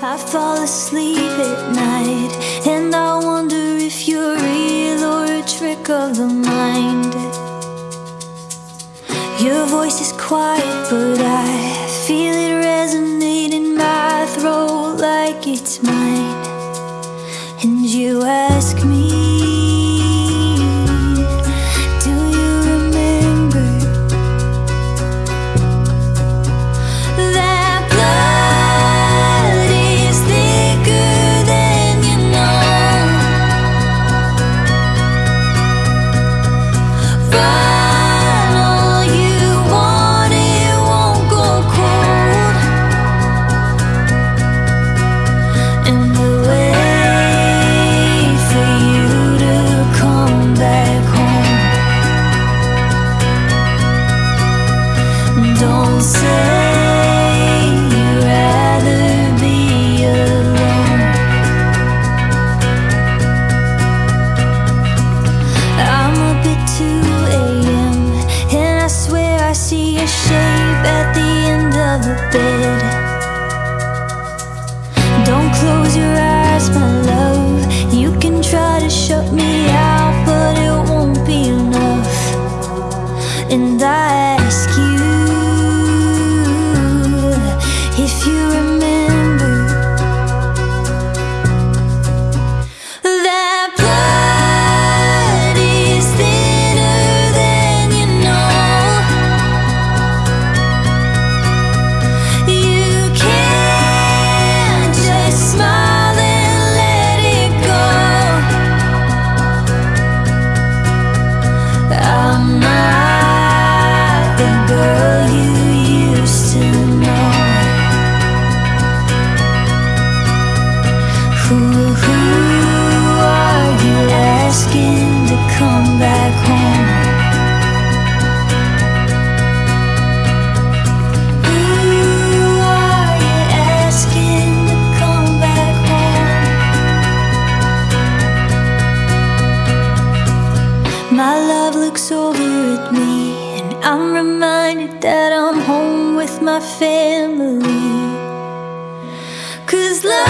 I fall asleep at night And I wonder if you're real or a trick of the mind. Your voice is quiet but I feel it resonate in my throat like it's mine. And you ask me goodbye. looks over at me And I'm reminded that I'm home with my family. Cause love